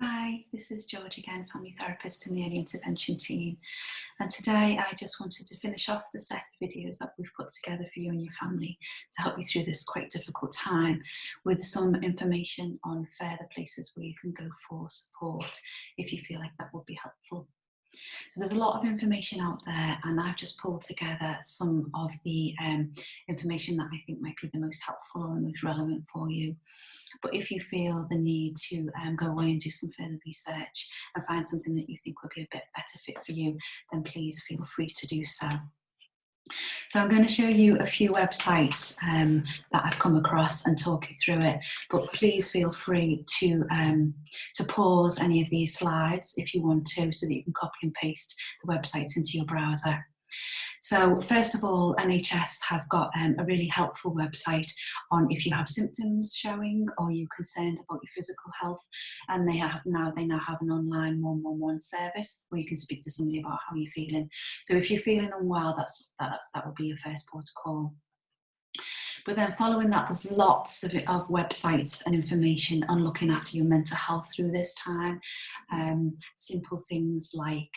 Hi, this is George again, family therapist in the early intervention team. And today I just wanted to finish off the set of videos that we've put together for you and your family to help you through this quite difficult time with some information on further places where you can go for support if you feel like that would be helpful. So there's a lot of information out there and I've just pulled together some of the um, information that I think might be the most helpful or the most relevant for you. But if you feel the need to um, go away and do some further research and find something that you think would be a bit better fit for you, then please feel free to do so. So I'm going to show you a few websites um, that I've come across and talk you through it, but please feel free to, um, to pause any of these slides if you want to so that you can copy and paste the websites into your browser. So first of all, NHS have got um, a really helpful website on if you have symptoms showing or you're concerned about your physical health and they have now they now have an online 111 service where you can speak to somebody about how you're feeling. So if you're feeling unwell, that's that, that will be your first port of call. But then following that, there's lots of, of websites and information on looking after your mental health through this time. Um, simple things like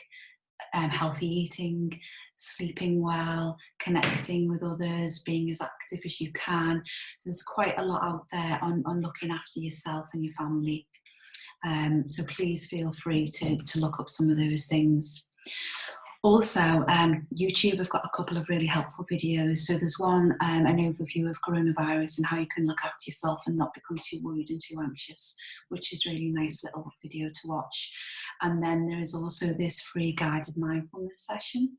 um, healthy eating, sleeping well, connecting with others, being as active as you can. So there's quite a lot out there on, on looking after yourself and your family. Um, so please feel free to, to look up some of those things. Also, um, YouTube have got a couple of really helpful videos. So there's one, um, an overview of coronavirus and how you can look after yourself and not become too worried and too anxious, which is really nice little video to watch. And then there is also this free guided mindfulness session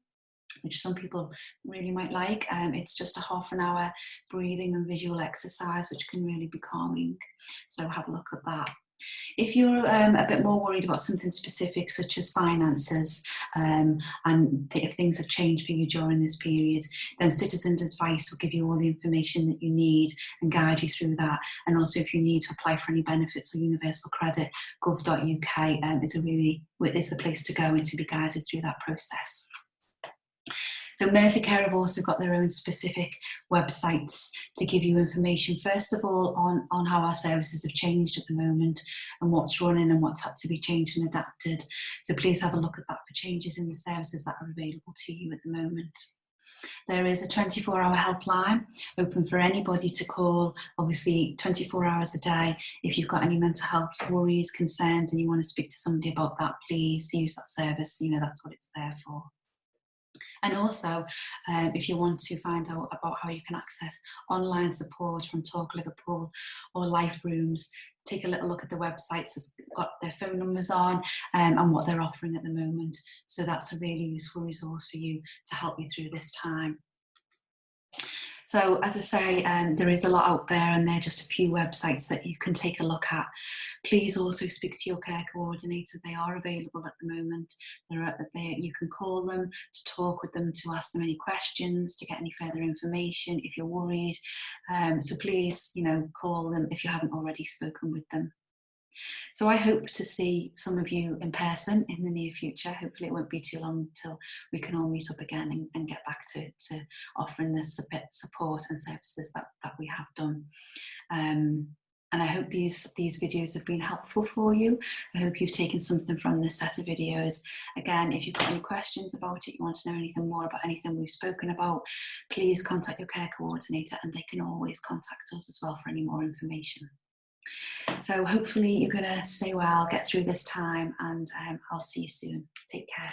which some people really might like. Um, it's just a half an hour breathing and visual exercise, which can really be calming. So have a look at that. If you're um, a bit more worried about something specific, such as finances, um, and if things have changed for you during this period, then Citizens Advice will give you all the information that you need and guide you through that. And also, if you need to apply for any benefits or universal credit, gov.uk um, is a really is the place to go and to be guided through that process. So Merseycare have also got their own specific websites to give you information, first of all, on, on how our services have changed at the moment and what's running and what's had to be changed and adapted. So please have a look at that for changes in the services that are available to you at the moment. There is a 24 hour helpline open for anybody to call, obviously 24 hours a day. If you've got any mental health worries, concerns, and you want to speak to somebody about that, please use that service. You know, that's what it's there for. And also, um, if you want to find out about how you can access online support from Talk Liverpool or Life Rooms, take a little look at the websites that's got their phone numbers on um, and what they're offering at the moment. So that's a really useful resource for you to help you through this time. So as I say, um, there is a lot out there and they're just a few websites that you can take a look at. Please also speak to your care coordinator. They are available at the moment. They, you can call them to talk with them, to ask them any questions, to get any further information if you're worried. Um, so please, you know, call them if you haven't already spoken with them. So I hope to see some of you in person in the near future. Hopefully it won't be too long until we can all meet up again and, and get back to, to offering this support and services that, that we have done. Um, and I hope these, these videos have been helpful for you. I hope you've taken something from this set of videos. Again, if you've got any questions about it, you want to know anything more about anything we've spoken about, please contact your care coordinator and they can always contact us as well for any more information. So hopefully you're going to stay well, get through this time, and um, I'll see you soon. Take care.